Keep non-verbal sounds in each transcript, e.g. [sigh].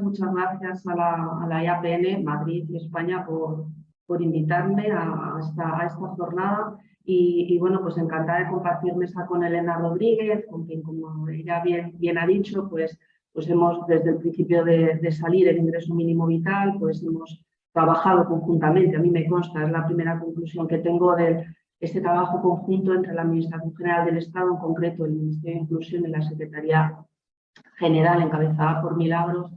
muchas gracias a la, a IAPN Madrid y España por, por invitarme a, esta, jornada. Y, bueno, pues encantada de compartir mesa con Elena Rodríguez, con quien, como ella bien, bien ha dicho, pues, pues hemos desde el principio de, de salir el ingreso mínimo vital, pues hemos trabajado conjuntamente, a mí me consta, es la primera conclusión que tengo de este trabajo conjunto entre la Administración General del Estado, en concreto el Ministerio de Inclusión y la Secretaría General, encabezada por Milagros,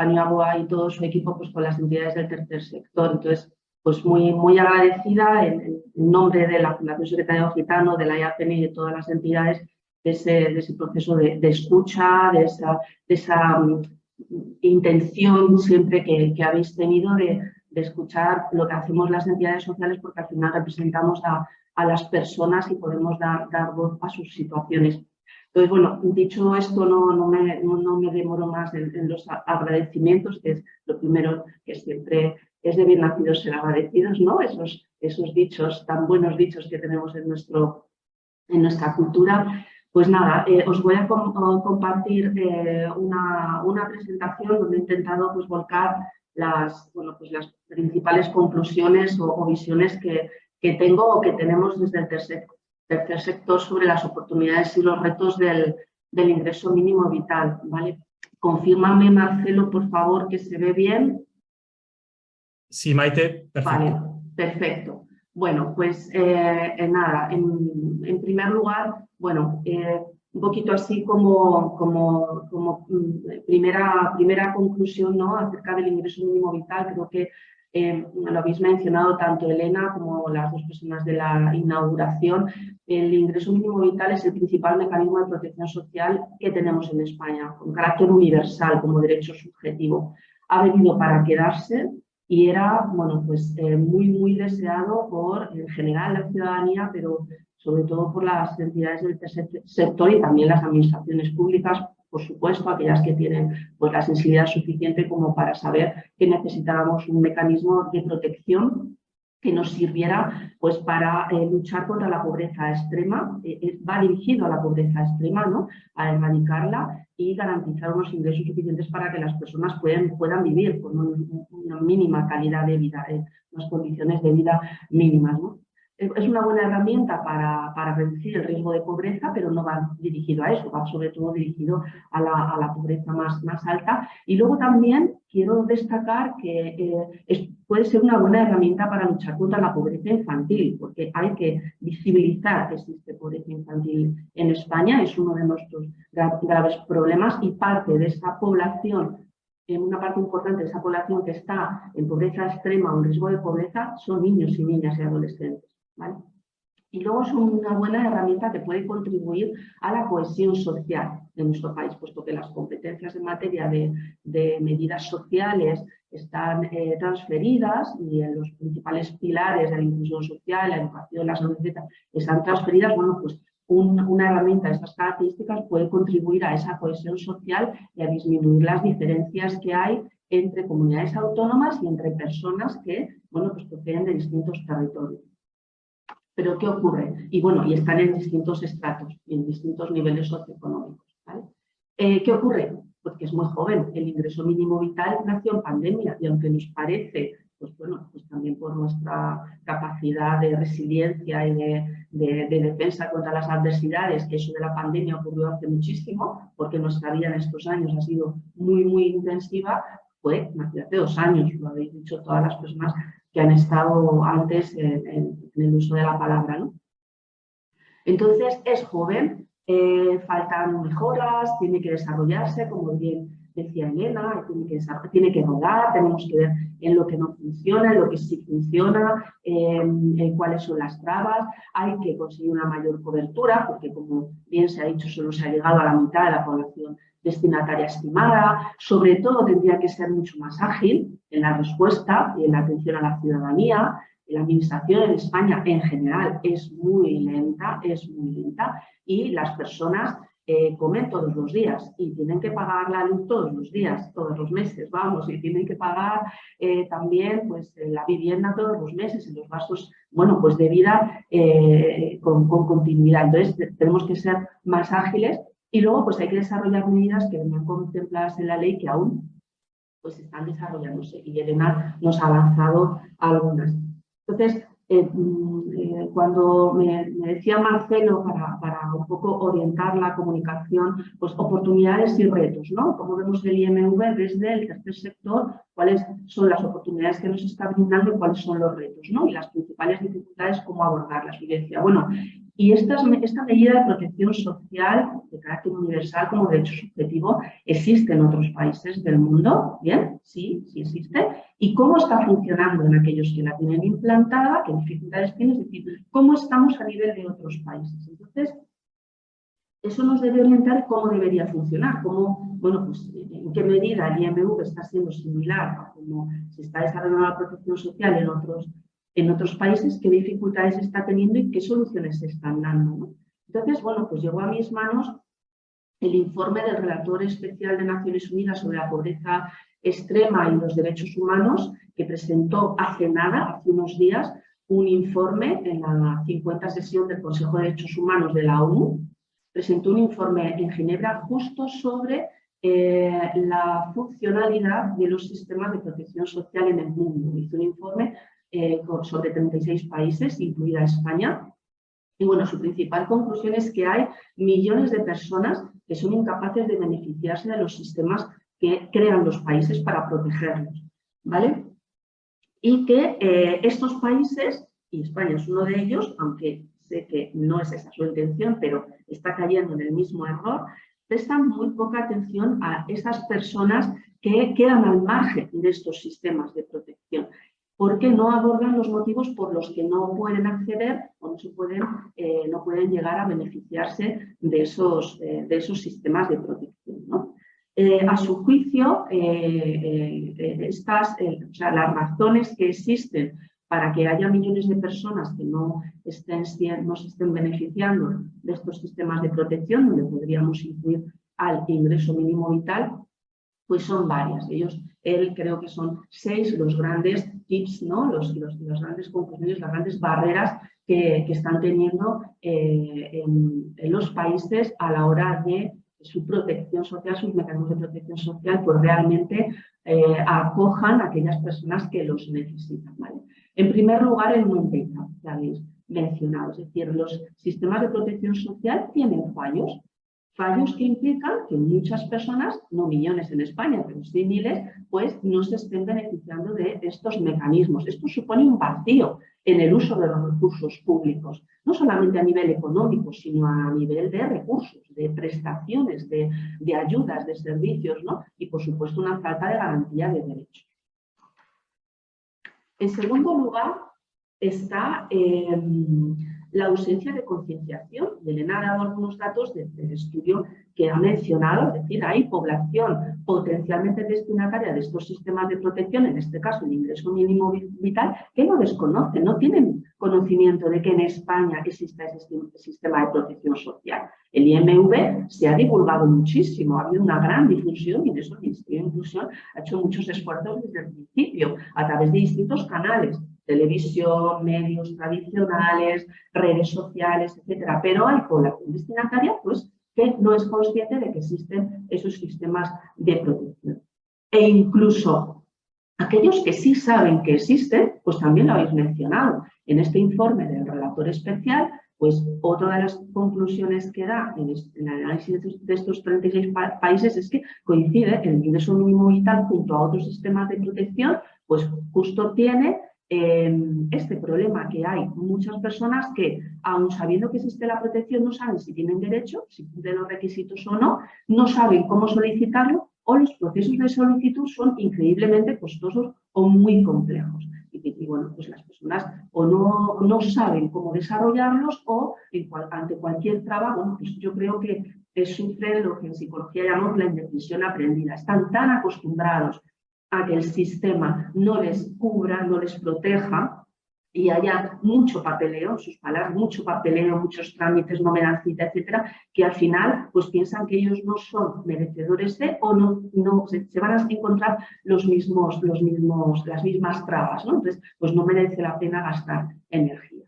Paniagua y todo su equipo pues, con las entidades del tercer sector. Entonces, pues muy, muy agradecida en, nombre de la Fundación Secretario Gitano, de la IAPN y de todas las entidades de ese, de ese proceso de, escucha, de esa, de esa mm, intención siempre que, habéis tenido de, de escuchar lo que hacemos las entidades sociales porque al final representamos a, a las personas y podemos dar, dar, voz a sus situaciones. Entonces, bueno, dicho esto, no, no, me, no, me, demoro más en, los agradecimientos, que es lo primero que siempre es de bien nacidos ser agradecidos, ¿no? Esos, esos dichos, tan buenos dichos que tenemos en, nuestro, en nuestra cultura. Pues nada, eh, os voy a compartir eh, una, una, presentación donde he intentado pues, volcar las, bueno, pues las principales conclusiones o, visiones que, que, tengo o que tenemos desde el tercer, tercer, sector sobre las oportunidades y los retos del, del ingreso mínimo vital. ¿vale? Confírmame, Marcelo, por favor, que se ve bien. Sí, Maite, perfecto. Vale, perfecto. Bueno, pues eh, nada, en, en, primer lugar, bueno, eh, un poquito así como, como, como mm, primera, primera conclusión ¿no? acerca del ingreso mínimo vital. Creo que eh, lo habéis mencionado tanto Elena como las dos personas de la inauguración. El ingreso mínimo vital es el principal mecanismo de protección social que tenemos en España, con carácter universal como derecho subjetivo. Ha venido para quedarse y era bueno, pues, eh, muy, muy deseado por en general la ciudadanía, pero sobre todo por las entidades del tercer sector y también las administraciones públicas, por supuesto, aquellas que tienen pues, la sensibilidad suficiente como para saber que necesitábamos un mecanismo de protección que nos sirviera pues, para eh, luchar contra la pobreza extrema, eh, eh, va dirigido a la pobreza extrema, ¿no? a erradicarla y garantizar unos ingresos suficientes para que las personas puedan, puedan vivir con una mínima calidad de vida, unas condiciones de vida mínimas. ¿no? Es una buena herramienta para, reducir el riesgo de pobreza, pero no va dirigido a eso, va sobre todo dirigido a la, pobreza más, alta. Y luego también quiero destacar que eh, puede ser una buena herramienta para luchar contra la pobreza infantil, porque hay que visibilizar que existe pobreza infantil en España, es uno de nuestros graves problemas y parte de esa población una parte importante de esa población que está en pobreza extrema o en riesgo de pobreza son niños y niñas y adolescentes. Y luego es una buena herramienta que puede contribuir a la cohesión social de nuestro país, puesto que las competencias en materia de, medidas sociales están eh, transferidas y en los principales pilares de la inclusión social, la educación, la salud, etc., están transferidas, bueno, pues una herramienta de estas características puede contribuir a esa cohesión social y a disminuir las diferencias que hay entre comunidades autónomas y entre personas que, bueno, pues proceden de distintos territorios. Pero ¿qué ocurre? Y bueno, y están en distintos estratos y en distintos niveles socioeconómicos. Eh, ¿Qué ocurre? Porque es muy joven. El ingreso mínimo vital nació en pandemia y aunque nos parece, pues bueno, pues también por nuestra capacidad de resiliencia y de, defensa contra las adversidades, que eso de la pandemia ocurrió hace muchísimo, porque nuestra vida en estos años ha sido muy, muy intensiva, fue hace dos años, lo habéis dicho todas las personas que han estado antes en, el uso de la palabra. ¿no? Entonces, es joven, eh, faltan mejoras, tiene que desarrollarse, como bien decía Elena, tiene que, tiene rodar, tenemos que ver en lo que no funciona, en lo que sí funciona, en cuáles son las trabas, hay que conseguir una mayor cobertura, porque como bien se ha dicho, solo se ha llegado a la mitad de la población destinataria estimada, sobre todo tendría que ser mucho más ágil en la respuesta y en la atención a la ciudadanía. La administración en España en general es muy lenta, es muy lenta y las personas eh, comen todos los días y tienen que pagar la luz todos los días, todos los meses, vamos, y tienen que pagar eh, también pues, la vivienda todos los meses y los gastos, bueno, pues de vida eh, con, con continuidad. Entonces tenemos que ser más ágiles y luego pues hay que desarrollar medidas que venían contempladas en la ley que aún pues están desarrollándose y Elena nos ha avanzado algunas. Entonces, eh, mm, eh, cuando me, decía Marcelo para, para, un poco orientar la comunicación, pues oportunidades y retos, ¿no? Como vemos el IMV desde el tercer sector, cuáles son las oportunidades que nos está brindando y cuáles son los retos, ¿no? Y las principales dificultades, cómo abordarlas. Y decía, bueno, y esta, esta medida de protección social de carácter universal como derecho subjetivo existe en otros países del mundo, ¿bien? Sí, sí existe. ¿Y cómo está funcionando en aquellos que la tienen implantada? ¿Qué dificultades tiene? Es decir, ¿cómo estamos a nivel de otros países? Entonces, eso nos debe orientar cómo debería funcionar, cómo, bueno, pues en qué medida el IMV está siendo similar a cómo se está desarrollando la protección social en otros en otros países, qué dificultades está teniendo y qué soluciones se están dando. Entonces, bueno, pues llegó a mis manos el informe del relator especial de Naciones Unidas sobre la pobreza extrema y los derechos humanos, que presentó hace nada, hace unos días, un informe en la 50 sesión del Consejo de Derechos Humanos de la ONU. Presentó un informe en Ginebra justo sobre eh, la funcionalidad de los sistemas de protección social en el mundo. Hizo un informe eh, sobre 36 países, incluida España. Y bueno, su principal conclusión es que hay millones de personas que son incapaces de beneficiarse de los sistemas que crean los países para protegerlos. ¿vale? Y que eh, estos países, y España es uno de ellos, aunque sé que no es esa su intención, pero está cayendo en el mismo error, prestan muy poca atención a esas personas que quedan al margen de estos sistemas de protección porque no abordan los motivos por los que no pueden acceder o no, pueden, eh, no pueden llegar a beneficiarse de esos, eh, de esos sistemas de protección. Eh, a su juicio, estas, las razones que existen para que haya millones de personas que no, estén, no se estén beneficiando de estos sistemas de protección, donde podríamos incluir al ingreso mínimo vital, pues son varias. Ellos, él creo que son seis los grandes tips, ¿no? los, los, las grandes conclusiones, las grandes barreras que, que están teniendo eh, en, los países a la hora de su protección social, sus mecanismos de protección social, pues realmente eh, acojan a aquellas personas que los necesitan. ¿vale? En primer lugar, el non ya habéis mencionado, es decir, los sistemas de protección social tienen fallos, fallos que implican que muchas personas, no millones en España, pero sí miles, pues no se estén beneficiando de estos mecanismos. Esto supone un vacío en el uso de los recursos públicos, no solamente a nivel económico, sino a nivel de recursos, de prestaciones, de, ayudas, de servicios, ¿no? y por supuesto una falta de garantía de derechos. En segundo lugar, está em, la ausencia de concienciación. Y Elena ha dado algunos datos del estudio que ha mencionado, es decir, hay población potencialmente destinataria de estos sistemas de protección, en este caso el ingreso mínimo vital, que no desconocen, no tienen conocimiento de que en España existe ese sistema de protección social. El IMV se ha divulgado muchísimo, ha habido una gran difusión y en eso el Ministerio de Inclusión ha hecho muchos esfuerzos desde el principio, a través de distintos canales, televisión, medios tradicionales, redes sociales, etcétera. Pero hay población destinataria pues, que no es consciente de que existen esos sistemas de protección. E incluso aquellos que sí saben que existen, pues también lo habéis mencionado. En este informe del relator especial, pues otra de las conclusiones que da en, el análisis de estos 36 países es que coincide el ingreso mínimo vital junto a otros sistemas de protección, pues justo tiene este problema que hay muchas personas que, aun sabiendo que existe la protección, no saben si tienen derecho, si cumplen los requisitos o no, no saben cómo solicitarlo o los procesos de solicitud son increíblemente costosos o muy complejos. Y, bueno, pues las personas o no, no saben cómo desarrollarlos o ante cualquier traba, bueno, pues yo creo que sufren lo que en psicología llamamos la indecisión aprendida. Están tan acostumbrados a que el sistema no les cubra, no les proteja y haya mucho papeleo, sus palabras, mucho papeleo, muchos trámites, no me dan cita, etcétera, que al final pues piensan que ellos no son merecedores de o no, no se, van a encontrar los mismos, los mismos, las mismas trabas, ¿no? Entonces, pues no merece la pena gastar energía.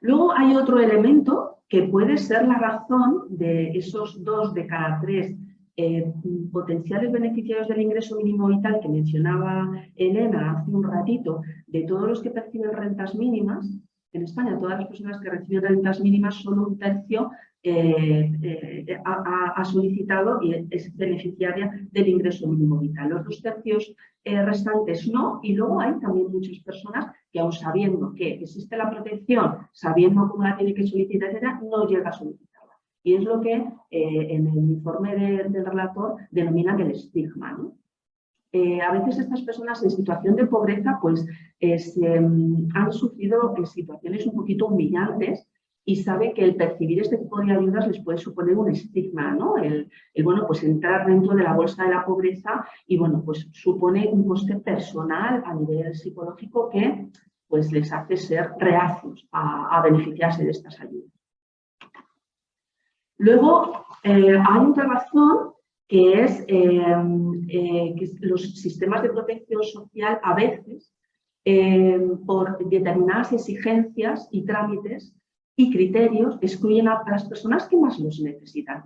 Luego hay otro elemento que puede ser la razón de esos dos de cada tres eh, potenciales beneficiarios del ingreso mínimo vital que mencionaba Elena hace un ratito, de todos los que perciben rentas mínimas, en España todas las personas que reciben rentas mínimas, solo un tercio eh, eh, ha, solicitado y es beneficiaria del ingreso mínimo vital. Los dos tercios restantes no, y luego hay también muchas personas que aún sabiendo que existe la protección, sabiendo cómo la tiene que solicitar, no llega a solicitar. Y es lo que eh, en el informe del relator denominan el estigma. Eh, a veces estas personas en situación de pobreza pues, mm, han sufrido situaciones un poquito humillantes y sabe que el percibir este tipo de ayudas les puede suponer un estigma, ¿no? El, bueno, pues entrar dentro de la bolsa de la pobreza y bueno, pues supone un coste personal a nivel psicológico que pues les hace ser reacios a beneficiarse de estas ayudas. Luego, eh, hay otra razón que es eh, eh, que los sistemas de protección social a veces, por determinadas exigencias y trámites y criterios, excluyen a las personas que más los necesitan.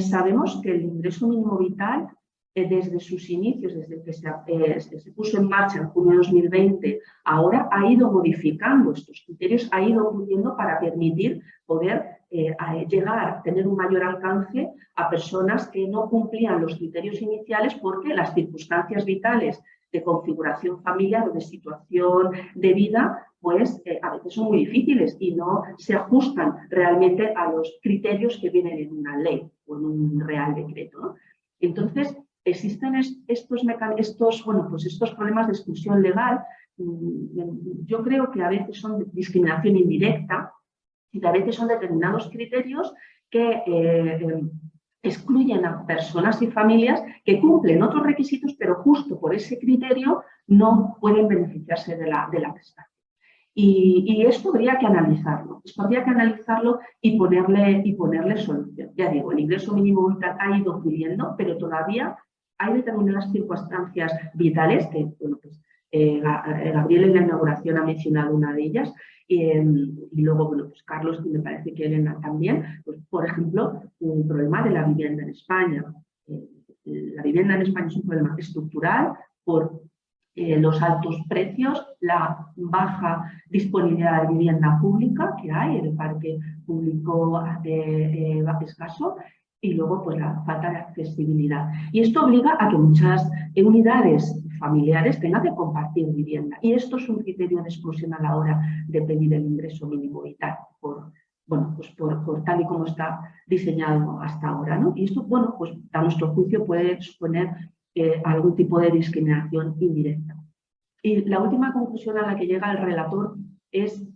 sabemos que el ingreso mínimo vital desde sus inicios, desde que se, se, puso en marcha en junio de 2020, ahora ha ido modificando estos criterios, ha ido pudiendo para permitir poder eh, llegar, tener un mayor alcance a personas que no cumplían los criterios iniciales porque las circunstancias vitales de configuración familiar o de situación de vida, pues eh, a veces son muy difíciles y no se ajustan realmente a los criterios que vienen en una ley o en un real decreto. Entonces, existen estos, estos, bueno, pues estos problemas de exclusión legal, mm, yo creo que a veces son discriminación indirecta, y a veces son determinados criterios que eh, excluyen a personas y familias que cumplen otros requisitos, pero justo por ese criterio no pueden beneficiarse de la, de la prestación. Y, esto habría que analizarlo, esto que analizarlo y ponerle, y ponerle solución. Ya digo, el ingreso mínimo vital ha ido subiendo, pero todavía hay determinadas circunstancias vitales que, bueno, pues, eh, Gabriel en la inauguración ha mencionado una de ellas, Em, y luego, bueno, pues Carlos, me parece que Elena también, pues, por ejemplo, un problema de la vivienda en España. Eh, la vivienda en España es un problema estructural por eh, los altos precios, la baja disponibilidad de vivienda pública que hay, el parque público de, eh, escaso, y luego pues la falta de accesibilidad. Y esto obliga a que muchas unidades familiares tengan que compartir vivienda. Y esto es un criterio de exclusión a la hora de pedir el ingreso mínimo vital, por, bueno, pues por, tal y como está diseñado hasta ahora. ¿no? Y esto, bueno, pues a nuestro juicio puede suponer eh, algún tipo de discriminación indirecta. Y la última conclusión a la que llega el relator es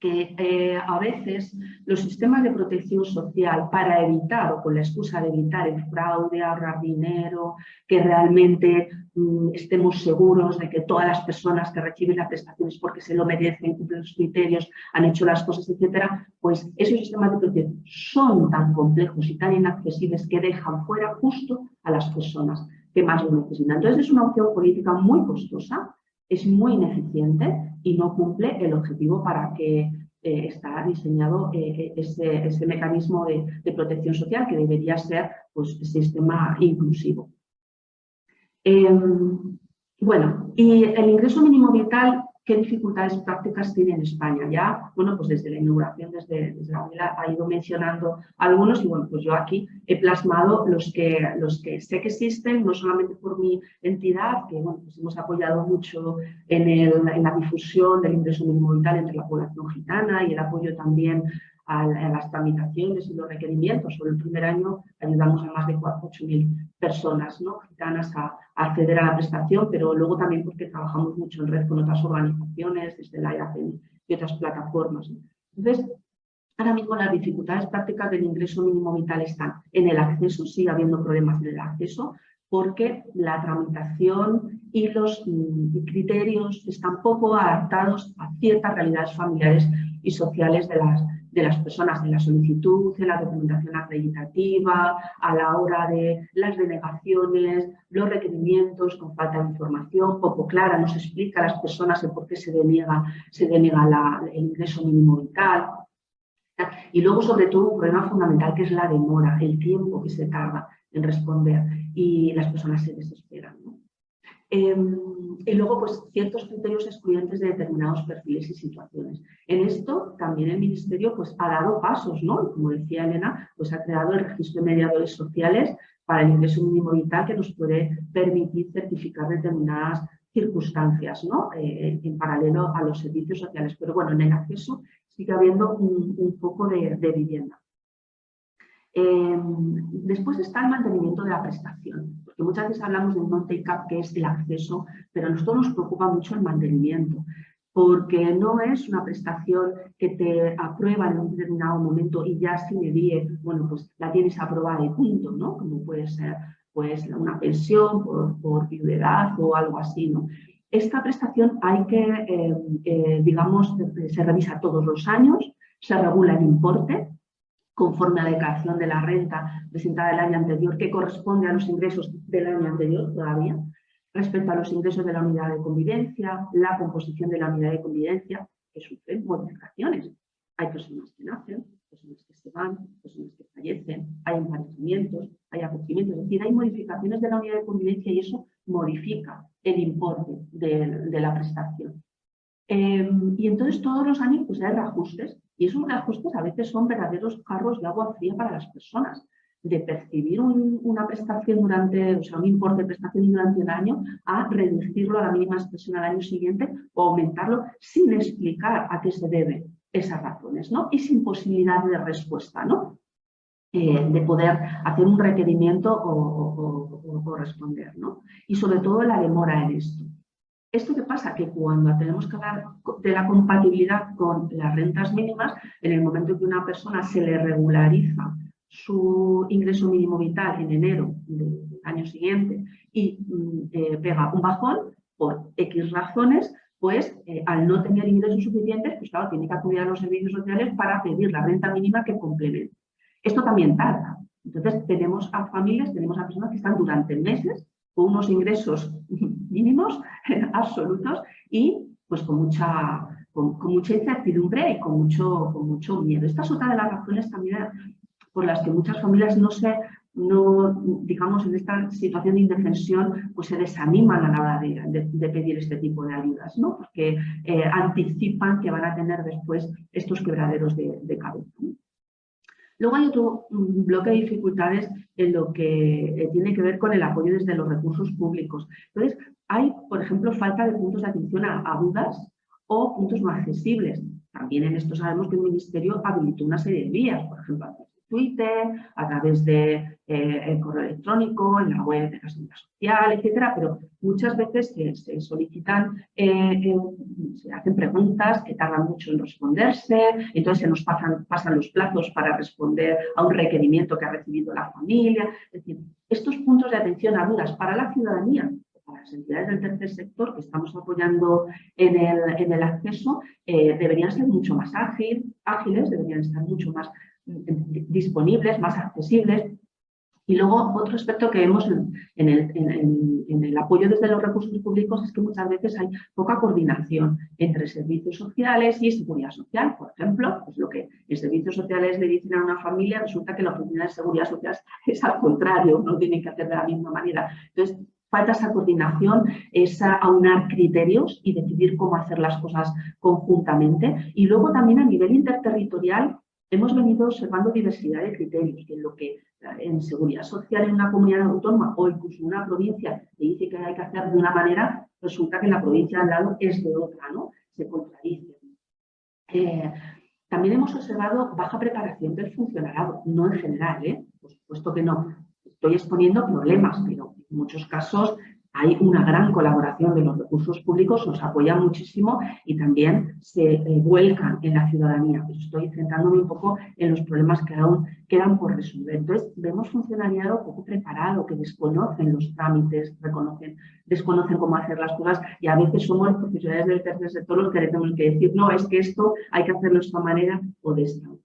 que eh, a veces los sistemas de protección social para evitar o con la excusa de evitar el fraude, ahorrar dinero, que realmente mm, estemos seguros de que todas las personas que reciben las prestaciones porque se lo merecen, cumplen los criterios, han hecho las cosas, etcétera, pues esos sistemas de protección son tan complejos y tan inaccesibles que dejan fuera justo a las personas que más lo necesitan. Entonces es una opción política muy costosa es muy ineficiente y no cumple el objetivo para que eh, está diseñado eh, ese, ese, mecanismo de, de, protección social que debería ser pues, sistema inclusivo. Em, bueno, y el ingreso mínimo vital qué dificultades prácticas tiene en España. Ya, bueno, pues desde la inauguración, desde, desde la ha ido mencionando algunos y bueno, pues yo aquí he plasmado los que, los que sé que existen, no solamente por mi entidad, que bueno, pues hemos apoyado mucho en, el, en la difusión del ingreso mínimo entre la población gitana y el apoyo también a, las tramitaciones y los requerimientos. Sobre el primer año ayudamos a más de 8.000 personas ¿no? gitanas a, acceder a la prestación, pero luego también porque trabajamos mucho en red con otras organizaciones, desde la EACN y otras plataformas. Entonces, ahora mismo las dificultades prácticas del ingreso mínimo vital están en el acceso, sigue habiendo problemas en el acceso, porque la tramitación y los mm, criterios están poco adaptados a ciertas realidades familiares y sociales de las, de las personas en la solicitud, en la documentación acreditativa, a la hora de las denegaciones, los requerimientos con falta de información, poco clara, no se explica a las personas el por qué se deniega, se deniega el ingreso mínimo vital. Y luego, sobre todo, un problema fundamental que es la demora, el tiempo que se tarda en responder y las personas se desesperan. Em, y luego, pues, ciertos criterios excluyentes de determinados perfiles y situaciones. En esto, también el Ministerio pues, ha dado pasos, ¿no? Como decía Elena, pues ha creado el registro de mediadores sociales para el ingreso mínimo vital que nos puede permitir certificar determinadas circunstancias, ¿no? Eh, en paralelo a los servicios sociales. Pero bueno, en el acceso sigue habiendo un, poco de, vivienda. Em, después está el mantenimiento de la prestación, porque muchas veces hablamos de un non-take-up que es el acceso, pero a nosotros nos preocupa mucho el mantenimiento, porque no es una prestación que te aprueba en un determinado momento y ya si me die, bueno, pues la tienes aprobada y punto, ¿no? Como puede ser pues una pensión por, por viudedad o algo así, ¿no? Esta prestación hay que, eh, eh, digamos, se revisa todos los años, se regula el importe conforme a la declaración de la renta presentada el año anterior, que corresponde a los ingresos del año anterior todavía, respecto a los ingresos de la unidad de convivencia, la composición de la unidad de convivencia, que sufren modificaciones. Hay personas que nacen, personas que se van, personas que fallecen, hay emparejamientos, hay acogimientos, es decir, hay modificaciones de la unidad de convivencia y eso modifica el importe de, la prestación. Em, y entonces todos los años pues, hay reajustes y esos reajustes a veces son verdaderos carros de agua fría para las personas. De percibir una prestación durante, o sea, un importe de prestación durante un año a reducirlo a la mínima expresión al año siguiente o aumentarlo sin explicar a qué se debe esas razones, ¿no? Y sin posibilidad de respuesta, ¿no? Eh, de poder hacer un requerimiento o, responder, ¿no? Y sobre todo la demora en esto. ¿Esto qué pasa? Que cuando tenemos que hablar de la compatibilidad con las rentas mínimas, en el momento que una persona se le regulariza su ingreso mínimo vital en enero del año siguiente y mm, eh, pega un bajón por X razones, pues eh, al no tener ingresos suficientes, pues claro, tiene que acudir a los servicios sociales para pedir la renta mínima que complemente. Esto también tarda. Entonces tenemos a familias, tenemos a personas que están durante meses con unos ingresos mínimos [laughs] absolutos y pues con mucha, con, mucha incertidumbre y con mucho, con mucho miedo. Esta es otra de las razones también por las que muchas familias no se, no, digamos, en esta situación de indefensión, pues se desaniman a la hora de, pedir este tipo de ayudas, ¿no? Porque eh, anticipan que van a tener después estos quebraderos de, de cabeza. Luego hay otro bloque de dificultades en lo que eh, tiene que ver con el apoyo desde los recursos públicos. Entonces, hay, por ejemplo, falta de puntos de atención a, dudas o puntos no accesibles. También en esto sabemos que el Ministerio habilitó una serie de vías, por ejemplo, Twitter, a través de eh, correo electrónico, en la web de la seguridad social, etcétera, pero muchas veces se, solicitan, eh, eh, se hacen preguntas que tardan mucho en responderse, entonces se nos pasan, pasan los plazos para responder a un requerimiento que ha recibido la familia. Es decir, estos puntos de atención a dudas para la ciudadanía para las entidades del tercer sector que estamos apoyando en el, acceso deberían ser mucho más ágil, ágiles, deberían estar mucho más disponibles, más accesibles. Y luego otro aspecto que vemos en, el, apoyo desde los recursos públicos es que muchas veces hay poca coordinación entre servicios sociales y seguridad social. Por ejemplo, pues lo que en servicios sociales le dicen a una familia, resulta que la oficina de seguridad social [laughs] es al contrario, no tienen que hacer de la misma manera. Entonces, falta esa coordinación, esa aunar criterios y decidir cómo hacer las cosas conjuntamente. Y luego también a nivel interterritorial hemos venido observando diversidad de criterios, en lo que en seguridad social en una comunidad autónoma o incluso en una provincia te dice que hay que hacer de una manera, resulta que la provincia al lado es de otra, ¿no? Se contradice. Eh, también hemos observado baja preparación del funcionariado, no en general, ¿eh? por supuesto que no. Estoy exponiendo problemas, pero en muchos casos hay una gran colaboración de los recursos públicos, nos apoyan muchísimo y también se eh, vuelcan en la ciudadanía. Pues estoy centrándome un poco en los problemas que aún quedan por resolver. Entonces, vemos funcionariado poco preparado, que desconocen los trámites, reconocen, desconocen cómo hacer las cosas y a veces somos los profesionales del tercer sector los que tenemos que decir, no, es que esto hay que hacerlo de esta manera o de esta otra.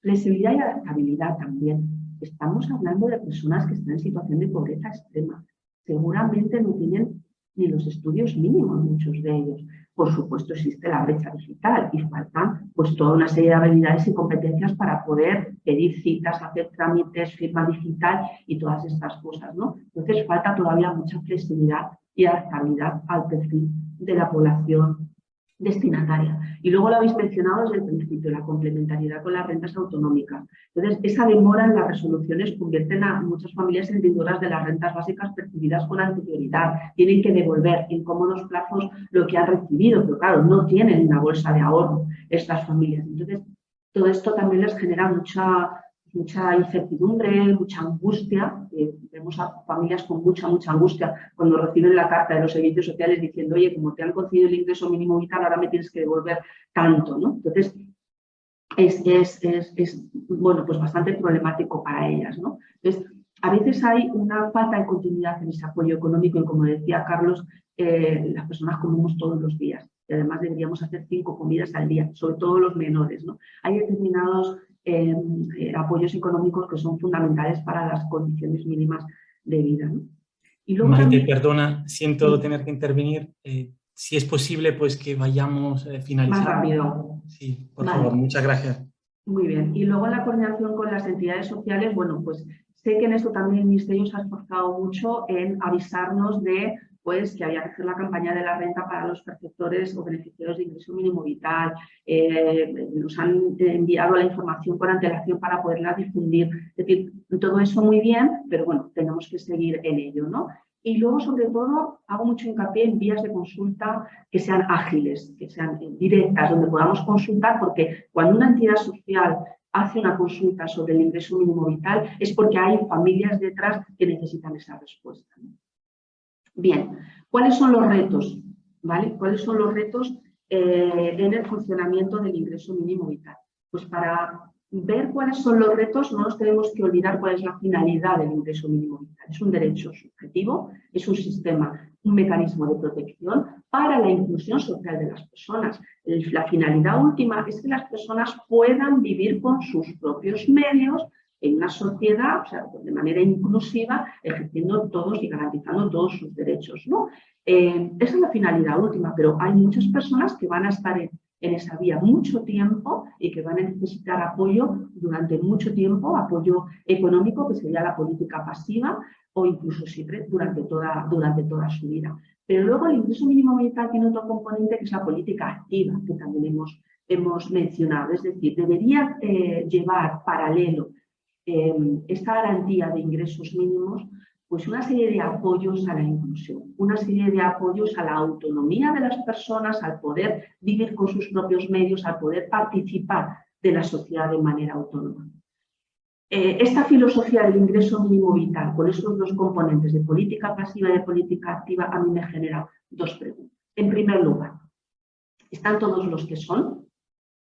Flexibilidad y adaptabilidad también. Estamos hablando de personas que están en situación de pobreza extrema, seguramente no tienen ni los estudios mínimos muchos de ellos. por supuesto existe la brecha digital y faltan pues toda una serie de habilidades y competencias para poder pedir citas, hacer trámites, firma digital y todas estas cosas, ¿no? Entonces falta todavía mucha flexibilidad y adaptabilidad al perfil de la población destinataria. Y luego lo habéis mencionado desde el principio, la complementariedad con las rentas autonómicas. Entonces, esa demora en las resoluciones convierte a muchas familias en deudores de las rentas básicas percibidas con anterioridad. Tienen que devolver en cómodos plazos lo que han recibido, pero claro, no tienen una bolsa de ahorro estas familias. Entonces, todo esto también les genera mucha mucha incertidumbre, mucha angustia. Eh, vemos a familias con mucha, mucha angustia cuando reciben la carta de los servicios sociales diciendo, oye, como te han concedido el ingreso mínimo vital, ahora me tienes que devolver tanto, ¿no? Entonces, es, es, es, bueno, pues bastante problemático para ellas, ¿no? Entonces, a veces hay una falta de continuidad en ese apoyo económico y como decía Carlos, eh, las personas comemos todos los días y además deberíamos hacer cinco comidas al día, sobre todo los menores, ¿no? Hay determinados eh, apoyos económicos que son fundamentales para las condiciones mínimas de vida. Y luego Maite, perdona, siento tener que intervenir. Eh, si es posible, pues que vayamos eh, finalizando. Más rápido. Sí, por favor, muchas gracias. Muy bien. Y luego la coordinación con las entidades sociales, bueno, pues sé que en esto también el Ministerio se ha esforzado mucho en avisarnos de pues que había que hacer la campaña de la renta para los perceptores o beneficiarios de ingreso mínimo vital. Eh, nos han enviado la información con antelación para poderla difundir. Es decir, todo eso muy bien, pero bueno, tenemos que seguir en ello, ¿no? Y luego, sobre todo, hago mucho hincapié en vías de consulta que sean ágiles, que sean directas, donde podamos consultar, porque cuando una entidad social hace una consulta sobre el ingreso mínimo vital es porque hay familias detrás que necesitan esa respuesta. Bien, ¿cuáles son los retos? ¿Vale? ¿Cuáles son los retos eh, en el funcionamiento del ingreso mínimo vital? Pues para ver cuáles son los retos no nos tenemos que olvidar cuál es la finalidad del ingreso mínimo vital. Es un derecho subjetivo, es un sistema, un mecanismo de protección para la inclusión social de las personas. La finalidad última es que las personas puedan vivir con sus propios medios en una sociedad, o sea, de manera inclusiva, ejerciendo todos y garantizando todos sus derechos. ¿no? Eh, esa es la finalidad última, pero hay muchas personas que van a estar en, esa vía mucho tiempo y que van a necesitar apoyo durante mucho tiempo, apoyo económico, que sería la política pasiva, o incluso siempre durante toda, durante toda su vida. Pero luego el ingreso mínimo vital tiene otro componente que es la política activa, que también hemos, hemos mencionado. Es decir, debería eh, llevar paralelo Em, esta garantía de ingresos mínimos, pues una serie de apoyos a la inclusión, una serie de apoyos a la autonomía de las personas, al poder vivir con sus propios medios, al poder participar de la sociedad de manera autónoma. Eh, esta filosofía del ingreso mínimo vital, con esos dos componentes de política pasiva y de política activa, a mí me genera dos preguntas. En primer lugar, ¿están todos los que son?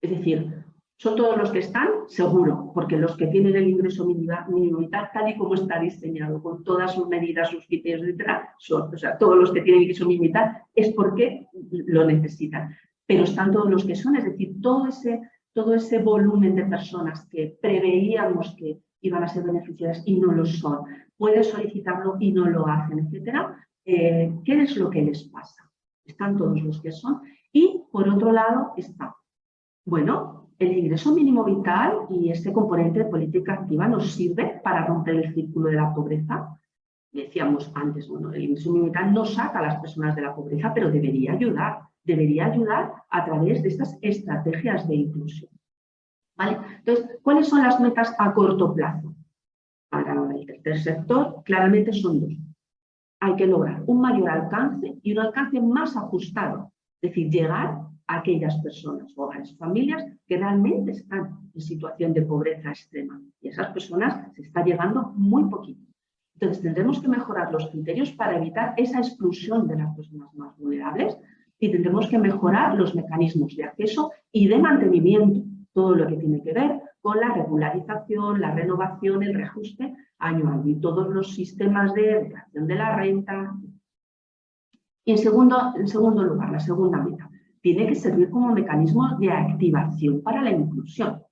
Es decir, ¿Son todos los que están? Seguro, porque los que tienen el ingreso mínimo vital, tal y como está diseñado, con todas sus medidas, sus criterios, etcétera, son, o sea, todos los que tienen ingreso mínimo vital es porque lo necesitan. Pero están todos los que son, es decir, todo ese, todo ese volumen de personas que preveíamos que iban a ser beneficiadas y no lo son, pueden solicitarlo y no lo hacen, etcétera. Eh, ¿Qué es lo que les pasa? Están todos los que son. Y, por otro lado, está, bueno, el ingreso mínimo vital y este componente de política activa nos sirve para romper el círculo de la pobreza. Decíamos antes, bueno, el ingreso mínimo vital no saca a las personas de la pobreza, pero debería ayudar, debería ayudar a través de estas estrategias de inclusión. ¿Vale? Entonces, ¿cuáles son las metas a corto plazo? Para el tercer sector, claramente son dos. Hay que lograr un mayor alcance y un alcance más ajustado, es decir, llegar aquellas personas, hogares, familias que realmente están en situación de pobreza extrema. Y esas personas se está llegando muy poquito. Entonces tendremos que mejorar los criterios para evitar esa exclusión de las personas más vulnerables y tendremos que mejorar los mecanismos de acceso y de mantenimiento, todo lo que tiene que ver con la regularización, la renovación, el reajuste año a año y todos los sistemas de declaración de la renta. Y en segundo, en segundo lugar, la segunda meta, tiene que servir como mecanismo de activación para la inclusión.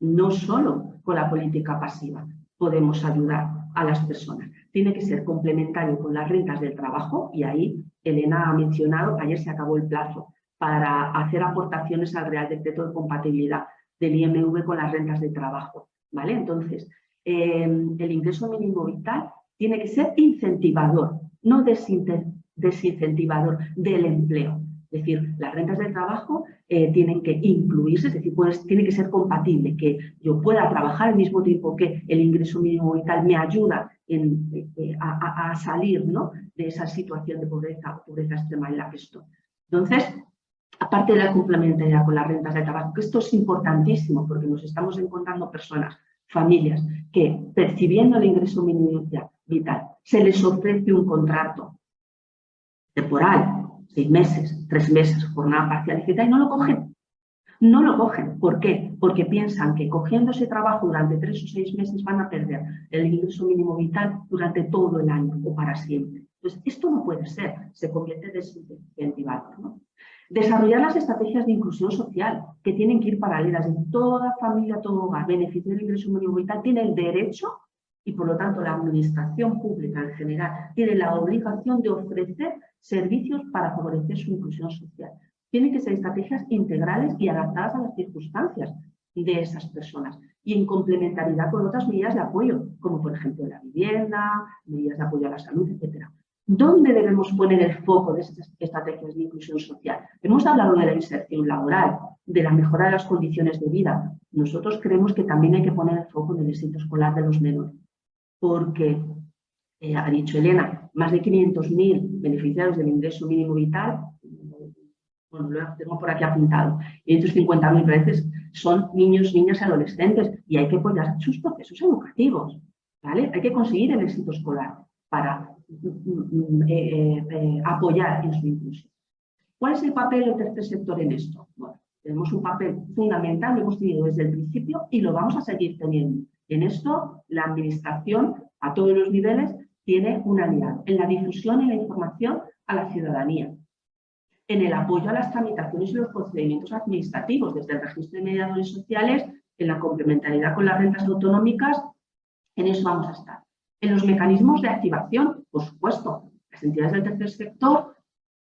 No solo con la política pasiva podemos ayudar a las personas. Tiene que ser complementario con las rentas del trabajo y ahí Elena ha mencionado que ayer se acabó el plazo para hacer aportaciones al Real Decreto de Compatibilidad del IMV con las rentas de trabajo. ¿vale? Entonces, eh, el ingreso mínimo vital tiene que ser incentivador, no desincentivador del empleo. Es decir, las rentas del trabajo eh, tienen que incluirse, es decir, tiene que ser compatible, que yo pueda trabajar al mismo tiempo que el ingreso mínimo vital me ayuda eh, a, salir de esa situación de pobreza, pobreza extrema en la que estoy. Entonces, aparte de la complementariedad con las rentas de trabajo, que esto es importantísimo porque nos estamos encontrando personas, familias, que percibiendo el ingreso mínimo vital se les ofrece un contrato temporal, seis meses, tres meses, jornada parcial, etc. y no lo cogen. No lo cogen. ¿Por qué? Porque piensan que cogiendo ese trabajo durante tres o seis meses van a perder el ingreso mínimo vital durante todo el año o para siempre. Entonces, esto no puede ser, se convierte en desincentivador. ¿no? Desarrollar las estrategias de inclusión social, que tienen que ir paralelas en toda familia, todo hogar, beneficio del ingreso mínimo vital, tiene el derecho y por lo tanto la administración pública en general tiene la obligación de ofrecer servicios para favorecer su inclusión social. Tienen que ser estrategias integrales y adaptadas a las circunstancias de esas personas y en complementariedad con otras medidas de apoyo, como por ejemplo la vivienda, medidas de apoyo a la salud, etc. ¿Dónde debemos poner el foco de estas estrategias de inclusión social? Hemos hablado de la inserción laboral, de la mejora de las condiciones de vida. Nosotros creemos que también hay que poner el foco en el éxito escolar de los menores, porque eh, ha dicho Elena, más de 500.000 beneficiarios del ingreso mínimo vital, bueno, lo tengo por aquí apuntado, 550.000 veces son niños, niñas y adolescentes y hay que apoyar sus procesos educativos, ¿vale? Hay que conseguir el éxito escolar para mm, eh, eh, apoyar en su inclusión. ¿Cuál es el papel del tercer sector en esto? Bueno, tenemos un papel fundamental, lo hemos tenido desde el principio y lo vamos a seguir teniendo. En esto, la administración a todos los niveles tiene una aliado en la difusión y la información a la ciudadanía, en el apoyo a las tramitaciones y los procedimientos administrativos, desde el registro de mediadores sociales, en la complementariedad con las rentas autonómicas, en eso vamos a estar. En los mecanismos de activación, por supuesto, las entidades del tercer sector,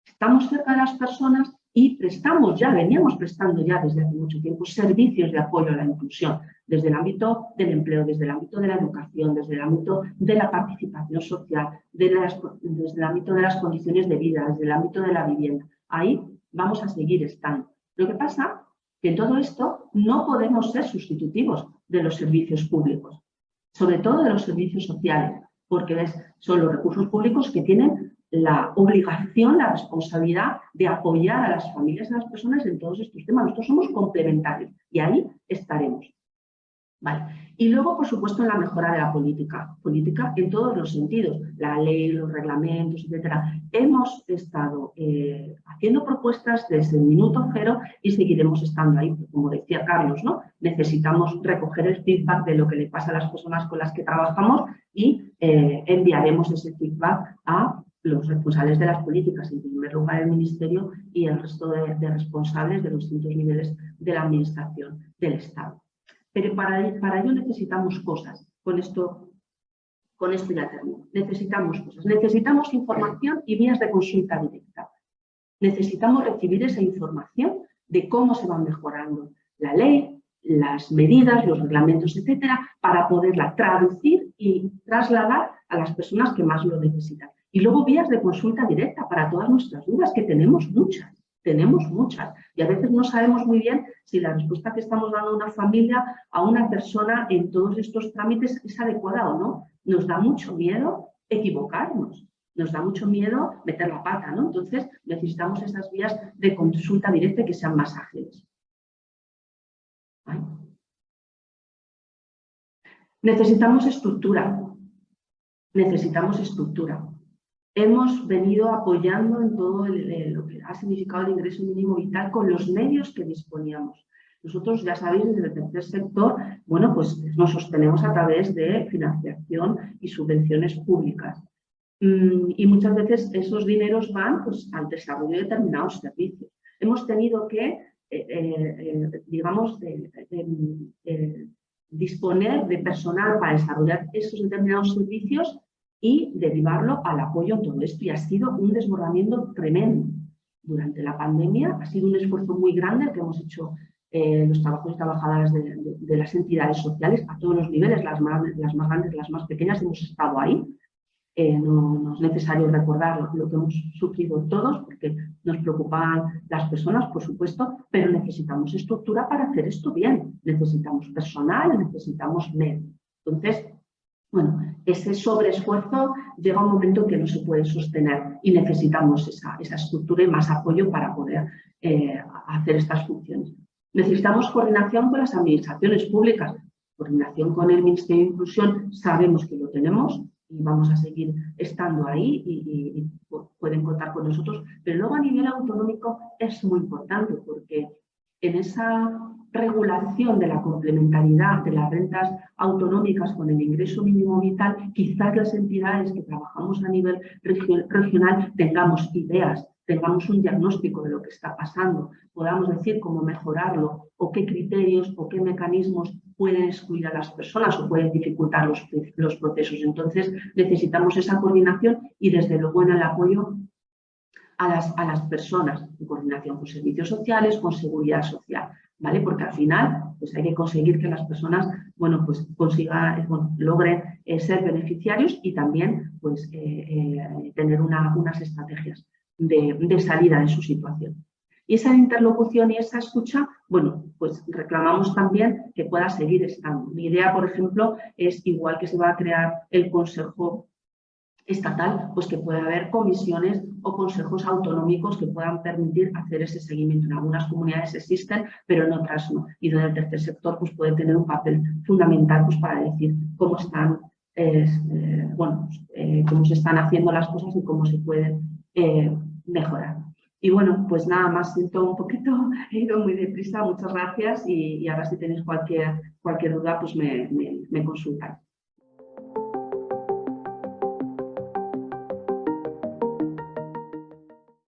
estamos cerca de las personas y prestamos ya, veníamos prestando ya desde hace mucho tiempo servicios de apoyo a la inclusión, desde el ámbito del empleo, desde el ámbito de la educación, desde el ámbito de la participación social, desde el ámbito de las condiciones de vida, desde el ámbito de la vivienda. Ahí vamos a seguir estando. Lo que pasa que en todo esto no podemos ser sustitutivos de los servicios públicos, sobre todo de los servicios sociales, porque son los recursos públicos que tienen la obligación, la responsabilidad de apoyar a las familias y a las personas en todos estos temas. Nosotros somos complementarios y ahí estaremos. Vale. Y luego, por supuesto, en la mejora de la política, política en todos los sentidos, la ley, los reglamentos, etcétera. Hemos estado eh, haciendo propuestas desde el minuto cero y seguiremos estando ahí, como decía Carlos, ¿no? Necesitamos recoger el feedback de lo que le pasa a las personas con las que trabajamos y eh, enviaremos ese feedback a los responsables de las políticas, en primer lugar el Ministerio y el resto de, responsables de los distintos niveles de la Administración del Estado. Pero para, ello necesitamos cosas. Con esto, con esto ya termino. Necesitamos cosas. Necesitamos información y vías de consulta directa. Necesitamos recibir esa información de cómo se va mejorando la ley, las medidas, los reglamentos, etcétera, para poderla traducir y trasladar a las personas que más lo necesitan. Y luego vías de consulta directa para todas nuestras dudas, que tenemos muchas, tenemos muchas. Y a veces no sabemos muy bien si la respuesta que estamos dando a una familia, a una persona en todos estos trámites es adecuada o no. Nos da mucho miedo equivocarnos, nos da mucho miedo meter la pata, ¿no? Entonces necesitamos esas vías de consulta directa que sean más ágiles. Necesitamos estructura, necesitamos estructura hemos venido apoyando en todo lo que ha significado el ingreso mínimo vital con los medios que disponíamos. Nosotros, ya sabéis, desde el tercer sector, bueno, pues nos sostenemos a través de financiación y subvenciones públicas. Mm, y muchas veces esos dineros van pues, al desarrollo de determinados servicios. Hemos tenido que, eh, eh, eh, digamos, disponer de personal para desarrollar esos determinados servicios y derivarlo al apoyo a todo esto. Y ha sido un desbordamiento tremendo. Durante la pandemia ha sido un esfuerzo muy grande que hemos hecho eh, los trabajadores y trabajadoras de, las entidades sociales a todos los niveles, las más, las más grandes, las más pequeñas, hemos estado ahí. Eh, no, es necesario recordar lo, que hemos sufrido todos, porque nos preocupan las personas, por supuesto, pero necesitamos estructura para hacer esto bien. Necesitamos personal, necesitamos medio. Entonces, bueno, ese sobreesfuerzo llega un momento que no se puede sostener y necesitamos esa, esa estructura y más apoyo para poder eh, hacer estas funciones. Necesitamos coordinación con las administraciones públicas, coordinación con el Ministerio de Inclusión, sabemos que lo tenemos y vamos a seguir estando ahí y, pueden contar con nosotros, pero luego a nivel autonómico es muy importante porque en esa regulación de la complementariedad de las rentas autonómicas con el ingreso mínimo vital, quizás las entidades que trabajamos a nivel regional tengamos ideas tengamos un diagnóstico de lo que está pasando, podamos decir cómo mejorarlo o qué criterios o qué mecanismos pueden excluir a las personas o pueden dificultar los, los procesos. Entonces necesitamos esa coordinación y desde luego en el apoyo a las, a las personas, en coordinación con servicios sociales, con seguridad social, ¿vale? Porque al final pues hay que conseguir que las personas, bueno, pues consigan, logren eh, ser beneficiarios y también pues eh, eh, tener unas estrategias de, salida de su situación. Y esa interlocución y esa escucha, bueno, pues reclamamos también que pueda seguir estando. Mi idea, por ejemplo, es igual que se va a crear el Consejo Estatal, pues que pueda haber comisiones o consejos autonómicos que puedan permitir hacer ese seguimiento. En algunas comunidades existen, pero en otras no. Y donde el tercer sector pues, puede tener un papel fundamental pues, para decir cómo están, eh, bueno, eh, cómo se están haciendo las cosas y cómo se pueden eh, mejorar. Y bueno, pues nada más, siento un poquito, [laughs] he ido muy deprisa, muchas gracias y, ahora si tenéis cualquier, cualquier duda, pues me, me, me consultan.